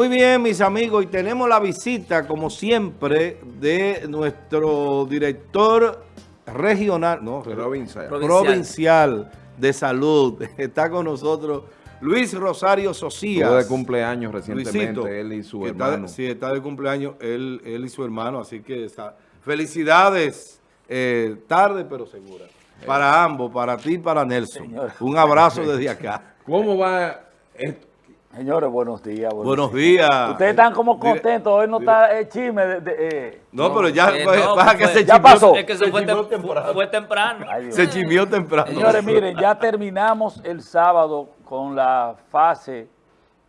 Muy bien, mis amigos, y tenemos la visita, como siempre, de nuestro director regional, no, Provincial. provincial, de salud. Está con nosotros Luis Rosario Socías. Estuvo de cumpleaños recientemente, Luisito, él y su está- hermano. sí, está de cumpleaños él, él y su hermano, así que está- felicidades, eh, tarde pero segura, para ambos, para ti y para Nelson. Un abrazo desde acá. ¿Cómo va esto? Señores, buenos días. Buenos días. Ustedes están como contentos, hoy no está el chisme de... de, eh. No, pero ya, Eh, no, pasa que fue- se ya chimió- pasó. Es que se fue, tem- temprano. fue temprano. Ay. Se chimió temprano. Señores, miren, ya terminamos el sábado con la fase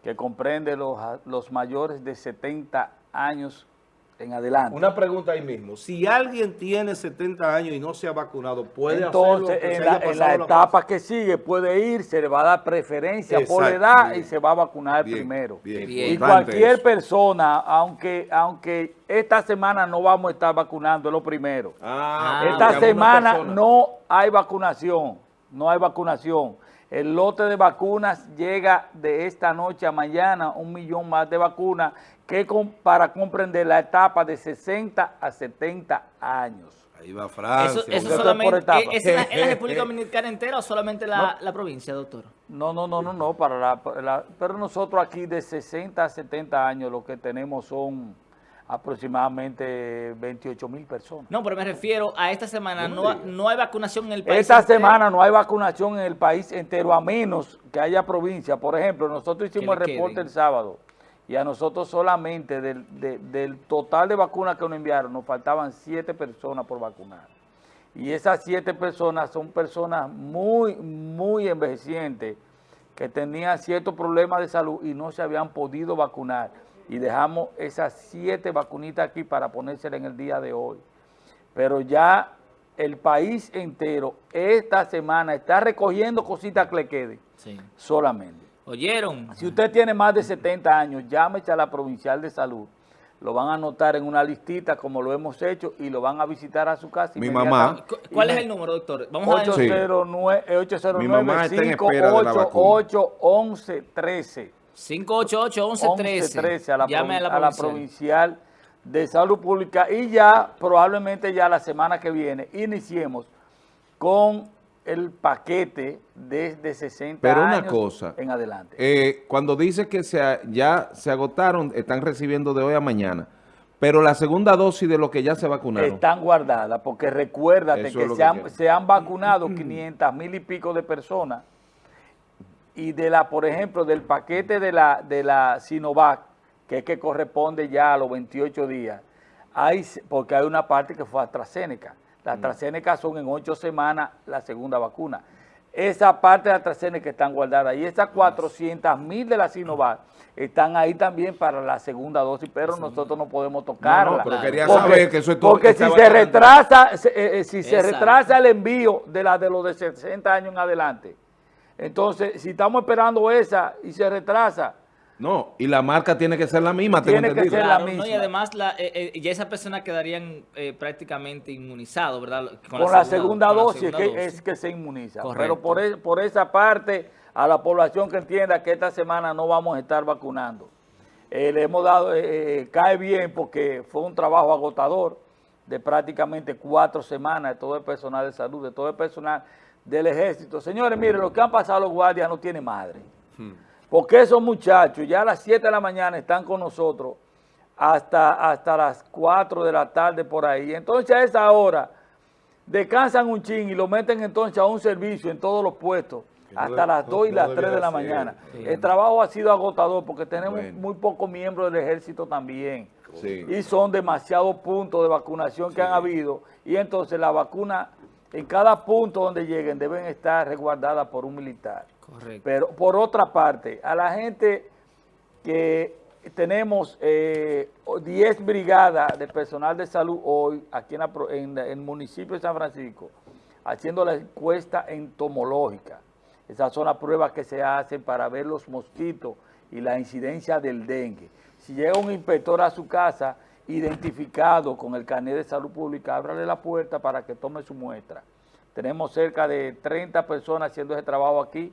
que comprende los, los mayores de 70 años en adelante. Una pregunta ahí mismo. Si alguien tiene 70 años y no se ha vacunado, ¿puede Entonces, hacerlo? en la, en la etapa que sigue puede ir, se le va a dar preferencia por Exacto, edad bien. y se va a vacunar Bien, primero. bien, Bien. Y cualquier eso. persona, aunque, aunque esta semana no vamos a estar vacunando, es lo primero. Ah, Esta porque alguna semana no hay vacunación, no hay vacunación. El lote de vacunas llega de esta noche a mañana, un millón más de vacunas, que con- para comprender la etapa de 60 a 70 años. Ahí va Eso, Francia. eso Porque esto es solamente, por etapa. ¿es, en la, en la República Dominicana entera o solamente la, la provincia, doctor? No, no, no, no, no, para la, para la- pero nosotros aquí de 60 a 70 años lo que tenemos son aproximadamente 28 mil personas. No, pero me refiero a esta semana, no, no hay vacunación en el país. Esta entero. semana no hay vacunación en el país entero, a menos que haya provincia. Por ejemplo, nosotros hicimos el reporte queden. el sábado y a nosotros solamente del, de- del total de vacunas que nos enviaron nos faltaban siete personas por vacunar. Y esas siete personas son personas muy, muy envejecientes que tenían ciertos problemas de salud y no se habían podido vacunar. Y dejamos esas siete vacunitas aquí para ponérselas en el día de hoy pero ya el país entero esta semana está recogiendo cositas que le queden Sí. solamente. ¿Oyeron? Si usted tiene más de 70 años, llámese a la Provincial de Salud. Lo van a anotar en una listita como lo hemos hecho y lo van a visitar a su casa. Mi. ¿Cu- ¿Cuál es el número, doctor? Vamos a ver. 809, eh, Mi mamá está en espera de la vacuna. 809 11 13 588-1113. a la, Llame a la, a la provincial. de salud pública y ya probablemente ya la semana que viene iniciemos con el paquete desde 60 Pero una años cosa, en adelante. Eh, cuando dice que se ya se agotaron, están recibiendo de hoy a mañana, pero la segunda dosis de lo que ya se vacunaron. Están guardadas porque recuérdate Eso que, es se, que han, se han vacunado 500 mil y pico de personas y de la, por ejemplo, del paquete de la, de la Sinovac, que es que corresponde ya a los 28 días, hay, porque hay una parte que fue AstraZeneca. La AstraZeneca son en ocho semanas la segunda vacuna. Esa parte de AstraZeneca están guardadas y esas 400 mil de la Sinovac están ahí también para la segunda dosis, pero nosotros no podemos tocarla. pero quería Porque- saber que eso es todo- Porque si se retrasa, se- eh, eh, si se retrasa el envío de la de los de 60 años en adelante, entonces si estamos esperando esa y se retrasa, No, y la marca tiene que ser la misma, tengo Tiene que entendido. ser la Claro, ¿no? misma. Y además, la, eh, eh, ya esas personas quedarían eh, prácticamente inmunizados, ¿verdad? con, la segunda con la dosis segunda que dosis. es que se inmuniza. Correcto. Pero por, por esa parte, a la población que entienda que esta semana no vamos a estar vacunando. Eh, le hemos dado, cae bien porque fue un trabajo agotador de prácticamente cuatro semanas de todo el personal de salud, de todo el personal del ejército. Señores, miren, lo que han pasado los guardias no tiene madre. Porque esos muchachos ya a las 7 de la mañana están con nosotros hasta, hasta las 4 de la tarde por ahí. Entonces a esa hora descansan un chin y lo meten entonces a un servicio en todos los puestos no hasta de- las no- 2 y no las 3 de la mañana. Sí. El trabajo ha sido agotador porque tenemos Bueno. muy pocos miembros del ejército también. Sí. Y son demasiados puntos de vacunación que han habido. Y entonces la vacuna en cada punto donde lleguen deben estar resguardadas por un militar. Correcto. Pero por otra parte, a la gente que tenemos eh, 10 brigadas de personal de salud hoy aquí en, la en en el municipio de San Francisco, haciendo la encuesta entomológica. Esas son las pruebas que se hacen para ver los mosquitos y la incidencia del dengue. Si llega un inspector a su casa identificado con el carnet de salud pública, ábrale la puerta para que tome su muestra. Tenemos cerca de 30 personas haciendo ese trabajo aquí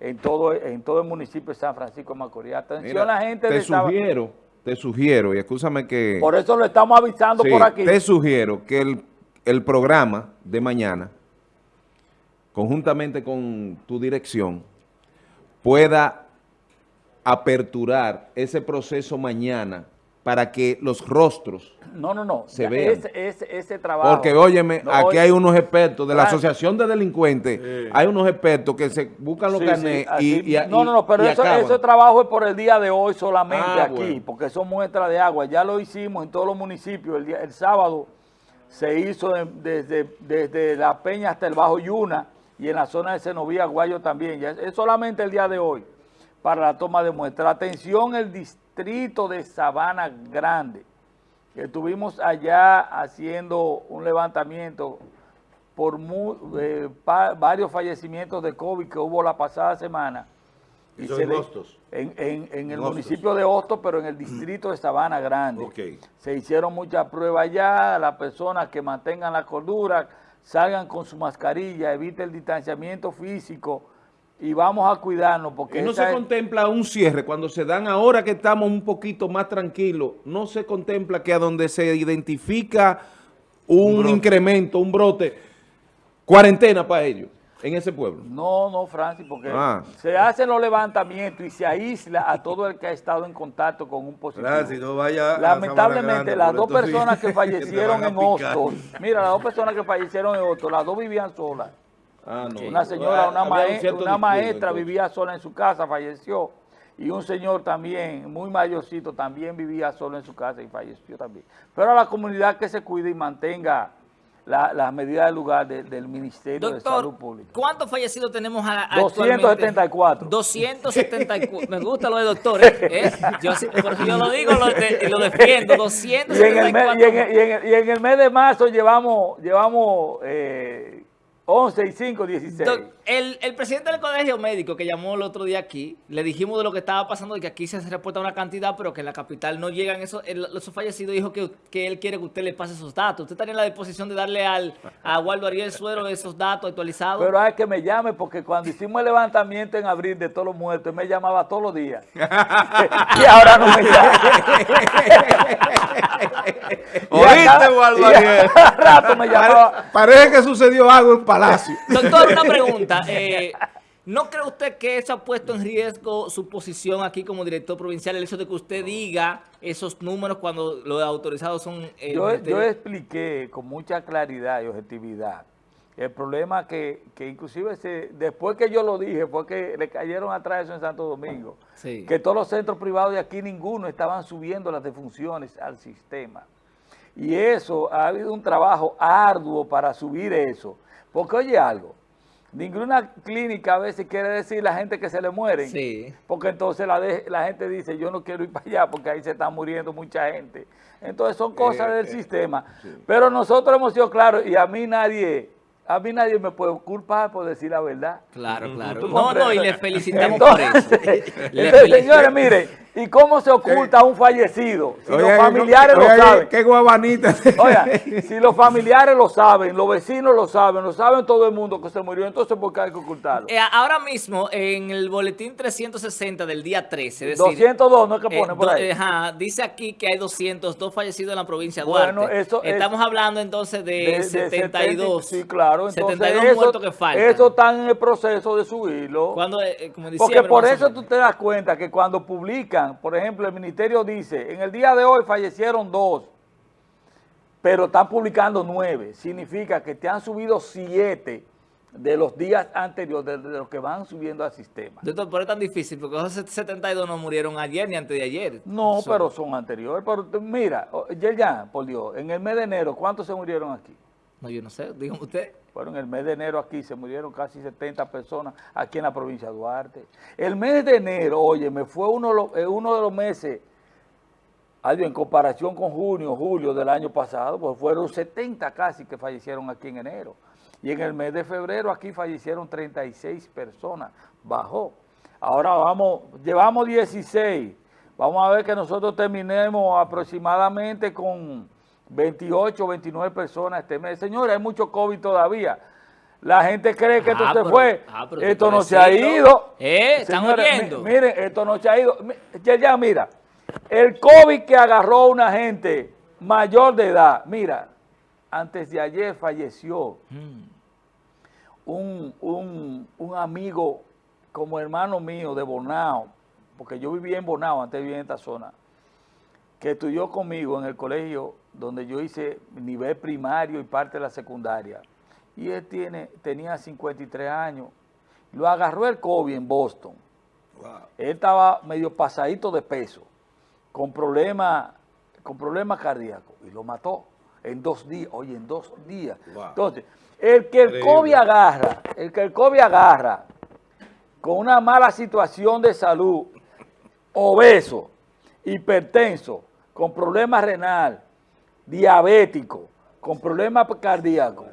en todo, en todo el municipio de San Francisco de Macorís. Atención Mira, la gente te de sugiero, te sugiero, y escúchame que... Por eso lo estamos avisando Sí, por aquí. te sugiero que el, el programa de mañana, conjuntamente con tu dirección, pueda aperturar ese proceso mañana para que los rostros No, no, no. se Ya vean. Ese, ese, ese trabajo. Porque, óyeme, No, aquí oye, hay unos expertos de la. Asociación de Delincuentes, Sí. hay unos expertos que se buscan los Sí, sí, carnets así- y, y- No, no, no, pero eso, ese trabajo es por el día de hoy solamente Ah, aquí, bueno. porque son muestras de agua. Ya lo hicimos en todos los municipios. El, día- el sábado se hizo de- desde, desde La Peña hasta el Bajo Yuna y en la zona de Senovía, Guayo también. Ya es, es solamente el día de hoy para la toma de muestra. Atención, el distrito de Sabana Grande. que Estuvimos allá haciendo un levantamiento por eh, varios fallecimientos de COVID que hubo la pasada semana. Eso se en Hostos. En, en- en En el Hostos. municipio de Hostos, pero en el distrito de Sabana Grande. Se hicieron muchas pruebas allá, las personas que mantengan la cordura, salgan con su mascarilla, evite el distanciamiento físico y vamos a cuidarnos porque Y no se es- contempla un cierre cuando se dan ahora que estamos un poquito más tranquilos, no se contempla que a donde se identifica un, incremento, un brote, cuarentena para ellos en ese pueblo. No, no, Francis, porque Ah. se hacen los levantamientos y se aísla a todo el que ha estado en contacto con un positivo. Francis, no vaya a Lamentablemente, las dos personas que fallecieron en. Hostos, mira, las dos personas que fallecieron en Hostos, las dos vivían solas. Ah, no. Una señora, una, Había un mae- cierto una maestra vivía sola en su casa, falleció. Y un señor también, muy mayorcito, también vivía solo en su casa y falleció también. Pero a la comunidad que se cuide y mantenga la- las medidas del lugar de- del Ministerio de Salud Pública. ¿cuántos fallecidos tenemos a, a 274. 274. Me gusta lo de doctor. ¿eh? ¿Eh? Yo, lo digo lo de- lo defiendo. Y en, el mes, 274. y, en el, y en el- y en el mes de marzo llevamos, llevamos eh, 11 y 5, 16. Doc, el, el presidente del colegio médico que llamó el otro día aquí, le dijimos de lo que estaba pasando, de que aquí se reporta una cantidad, pero que en la capital no llegan esos, el- esos fallecidos. Dijo que, que él quiere que usted le pase esos datos. ¿Usted estaría en la disposición de darle al, a Waldo Ariel Suero esos datos actualizados? Pero hay que me llame porque cuando hicimos el levantamiento en abril de todos los muertos, él me llamaba todos los días. y ahora no me llama. ¿Oíste, cada rato me llamaba. Parece que sucedió algo en Palacio. Doctor, una pregunta. eh, ¿No cree usted que eso ha puesto en riesgo su posición aquí como director provincial, el hecho de que usted diga esos números cuando los autorizados son... eh, yo expliqué con mucha claridad y objetividad el problema que, que inclusive se, después que yo lo dije fue que le cayeron atrás eso en Santo Domingo. Sí. Que todos los centros privados de aquí ninguno estaban subiendo las defunciones al sistema. Y eso, ha habido un trabajo arduo para subir eso. Porque oye algo, ninguna clínica a veces quiere decir la gente que se le mueren. Sí. Porque entonces la, de- la gente dice, yo no quiero ir para allá porque ahí se está muriendo mucha gente. Entonces son cosas Eh, del eh, sistema. Pero nosotros hemos sido claros y a mí nadie, a mí nadie me puede culpar por decir la verdad. Claro, claro. ¿Tú No, no, y le felicitamos por eso. Entonces, señores, miren, ¿y cómo se oculta un fallecido? Si Oye, los familiares oye, lo saben. Qué guabanita. Oiga, si los familiares lo saben, los vecinos lo saben, lo saben todo el mundo que se murió, entonces ¿por qué hay que ocultarlo? Eh, ahora mismo, en el boletín 360 del día 13, es decir... 202 no es que eh, pone por do- ahí. eh, ajá, dice aquí que hay 202 fallecidos en la provincia de Bueno, Duarte. es- Estamos hablando entonces de, De- de 72. 70, sí, claro. Entonces, 72 eso, muertos que faltan. Eso está en el proceso de subirlo. Cuando, eh, como Porque por eso tú te das cuenta que cuando publican, por ejemplo, el ministerio dice, en el día de hoy fallecieron dos, pero están publicando nueve. Significa que te han subido siete de los días anteriores, de, de los que van subiendo al sistema. Doctor, pero es tan difícil porque esos 72 no murieron ayer ni antes de ayer. No, Son- pero son anteriores. Pero mira, oh, ya, por Dios, en el mes de enero, ¿cuántos se murieron aquí? No, yo no sé, dígame usted. Bueno, en el mes de enero aquí se murieron casi 70 personas aquí en la provincia de Duarte. El mes de enero, oye, me fue uno, de los- eh, meses, adiós, en comparación con junio, julio del año pasado, pues fueron 70 casi que fallecieron aquí en enero. Y en el mes de febrero aquí fallecieron 36 personas, bajó. Ahora vamos, llevamos 16. Vamos a ver que nosotros terminemos aproximadamente con 28 o 29 personas este mes. Señores, hay mucho COVID todavía. La gente cree que esto Ah, se fue. ah, esto no se ha ido. Eh, ¿están Señores, mi- oyendo? miren, esto no se ha ido. Ya, ya, mira, el COVID que agarró a una gente mayor de edad, mira, antes de ayer falleció Mm. un, un- un amigo como hermano mío de Bonao, porque yo vivía en Bonao, antes vivía en esta zona, que estudió conmigo en el colegio donde yo hice nivel primario y parte de la secundaria. Y él tiene, tenía 53 años. Lo agarró el COVID en Boston. Él estaba medio pasadito de peso, con problemas con problemas cardíacos, y lo mató en dos días. Oye, en dos días. Wow. Entonces, el que el. COVID agarra, el que el COVID agarra con una mala situación de salud, obeso, hipertenso, con problemas renal, diabético, con problemas cardíacos,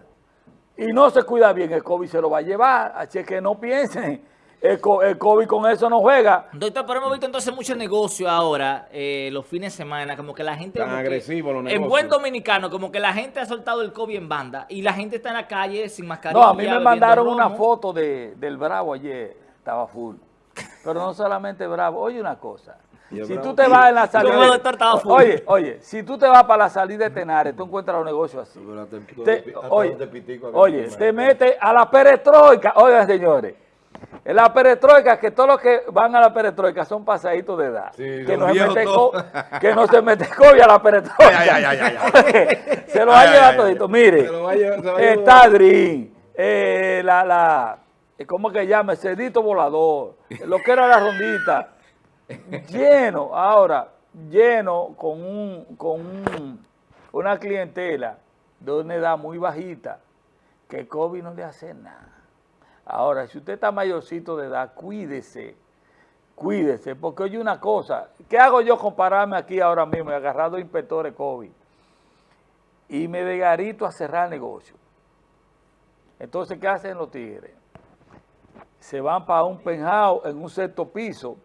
y no se cuida bien, el COVID se lo va a llevar. Así es que no piensen, el, co- el COVID con eso no juega. Doctor, pero hemos visto entonces mucho negocio ahora, eh, los fines de semana, como que la gente... Tan agresivos los En negocios. buen dominicano, como que la gente ha soltado el COVID en banda y la gente está en la calle sin mascarilla. No, a mí me mandaron una foto de, del Bravo ayer, estaba full. Pero no solamente Bravo, oye una cosa. Si tú te vas en la salida... Oye, oye, si tú te vas para la salida de Tenares, tú encuentras los negocios así. Te- oye, oye, te metes a la perestroika. Oigan, señores, en la perestroika, que todos los que van a la perestroika son pasaditos de edad. Sí, que, no se mete que no se mete COVID a la perestroika. Ay, ay, ay, ay, se lo va a llevar todito. Mire, está Drin, eh, la, la, eh, ¿cómo que llama? El cerdito volador, lo que era la rondita lleno, ahora, lleno con un, con un- una clientela de una edad muy bajita, que COVID no le hace nada. Ahora, si usted está mayorcito de edad, cuídese, cuídese, porque oye una cosa, ¿qué hago yo compararme aquí ahora mismo, he agarrado inspectores COVID, y me de garito a cerrar el negocio? Entonces, ¿qué hacen los tigres? Se van para un penthouse en un sexto piso,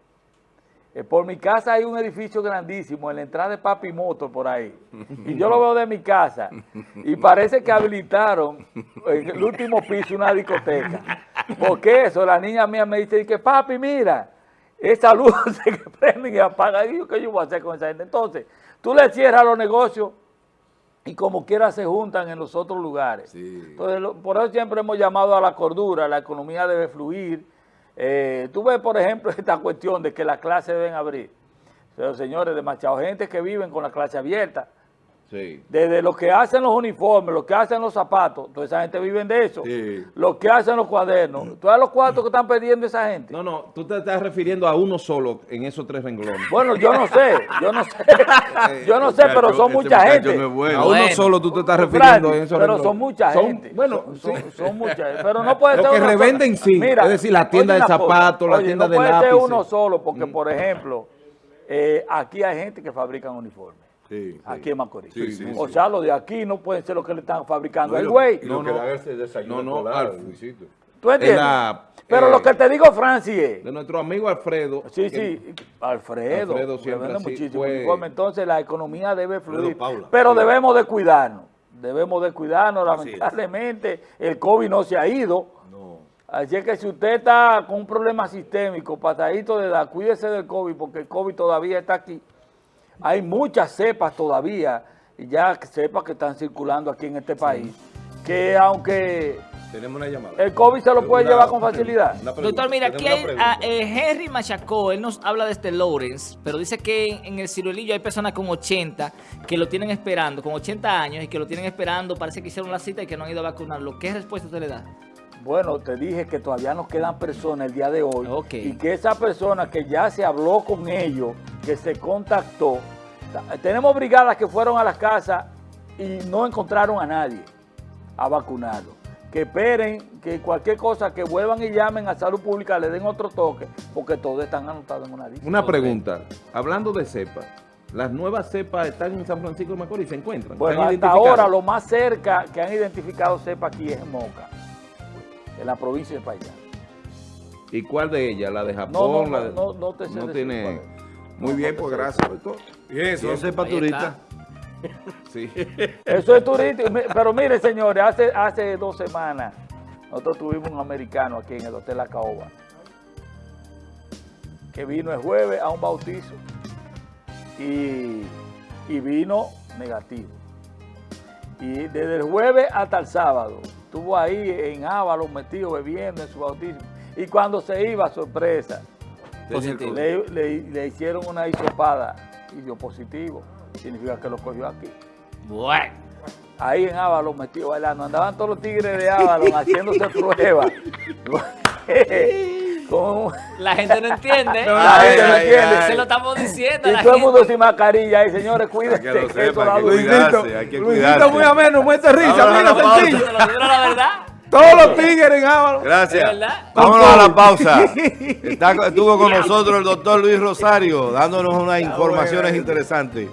eh, por mi casa hay un edificio grandísimo en la entrada de Papi Motor por ahí. Y yo lo veo de mi casa. Y parece que habilitaron en el último piso una discoteca. Porque eso, la niña mía me dice que papi, mira, esa luz que prenden y apagan. Y yo, ¿qué yo voy a hacer con esa gente? Entonces, tú le cierras los negocios y como quiera se juntan en los otros lugares. Sí. Entonces, por eso siempre hemos llamado a la cordura, la economía debe fluir. Eh, tú ves, por ejemplo, esta cuestión de que las clases deben abrir. Pero, señores, demasiada gente que viven con la clase abierta. Sí. Desde los que hacen los uniformes, los que hacen los zapatos, toda esa gente vive de eso. Sí. Los que hacen los cuadernos. Todos los cuartos que están pidiendo esa gente. No, no, tú te estás refiriendo a uno solo en esos tres renglones. Bueno, yo no sé, yo no sé, yo no sé, pero son mucha gente. no bueno. A uno solo tú te estás Frank, refiriendo en esos pero renglones. son mucha Son- gente. Bueno, son, sí. son, son mucha gente. Pero no puede Lo ser que uno solo. revenden sí, es decir, la tienda de zapatos, la oye, tienda no de puede ser lápices. uno solo, porque, por ejemplo, eh, aquí hay gente que fabrican uniformes. Sí, sí. Aquí en Macorís. Sí, sí, o sí. sea, los de aquí no pueden ser los que le están fabricando No, el lo- güey. lo No, no. No, no. Luisito. ¿Tú entiendes? la, pero eh, lo que te digo, Francis, es... De nuestro amigo Alfredo. Sí, sí, Alfredo, Alfredo siempre así muchísimo fue-. Entonces la economía debe fluir, Paula. pero debemos de cuidarnos, debemos de cuidarnos, lamentablemente el COVID no se ha ido, No. así es que si usted está con un problema sistémico, patadito de edad, cuídese del COVID porque el COVID todavía está aquí. Hay muchas cepas todavía, y ya cepas que están circulando aquí en este país, que aunque Tenemos una llamada. el COVID se lo puede Una- llevar con facilidad. Doctor, mira, aquí hay pregunta. a, eh, Henry Machacó, él nos habla de este Lawrence, pero dice que en, en el ciruelillo hay personas con 80 que lo tienen esperando, con 80 años y que lo tienen esperando, parece que hicieron la cita y que no han ido a vacunarlo. ¿Qué respuesta usted le da? Bueno, te dije que todavía nos quedan personas el día de hoy Ok. y que esa persona que ya se habló con ellos, que se contactó, ta- tenemos brigadas que fueron a las casas y no encontraron a nadie a vacunarlo. Que esperen, que cualquier cosa, que vuelvan y llamen a Salud Pública, le den otro toque, porque todos están anotados en una lista. Una pregunta. Hablando de cepas, ¿las nuevas cepas están en San Francisco de Macorís? ¿Se encuentran? Bueno, ¿Se han hasta identificado? ahora lo más cerca que han identificado cepa aquí es en Moca, en la provincia de Payá. ¿Y cuál de ellas? ¿La de Japón? no, la de- no, no te sé no decir tiene... es. Muy bien, pues gracias, doctor. Bien, son cepas Ahí turistas. está. Sí. Eso es turístico. Mi- Pero mire, señores, hace, hace dos semanas nosotros tuvimos un americano aquí en el Hotel La Caoba, que vino el jueves a un bautizo y, y vino negativo. Y desde el jueves hasta el sábado, estuvo ahí en Ávalo metido bebiendo en su bautismo. Y cuando se iba, sorpresa, Positivo. le, le- le hicieron una hisopada y dio positivo. Significa que lo cogió aquí. Bueno. Ahí en Ávalo metido bailando. Andaban todos los tigres de Ávalo haciéndose pruebas. Con- La gente no entiende. No, la gente no Ay, entiende. ay, Se lo estamos diciendo. y la todo el mundo sin mascarilla. Y señores, cuídense. Para que lo que eso sepa, da hay que duro. cuidarse, hay que Luisito cuidarse. muy ameno, muerte risa, mira, sencillo. Se lo digo la verdad. Todos los tigres en Ávalo. Gracias. Vámonos a la pausa. Está- estuvo con nosotros el doctor Luis Rosario dándonos unas informaciones interesantes.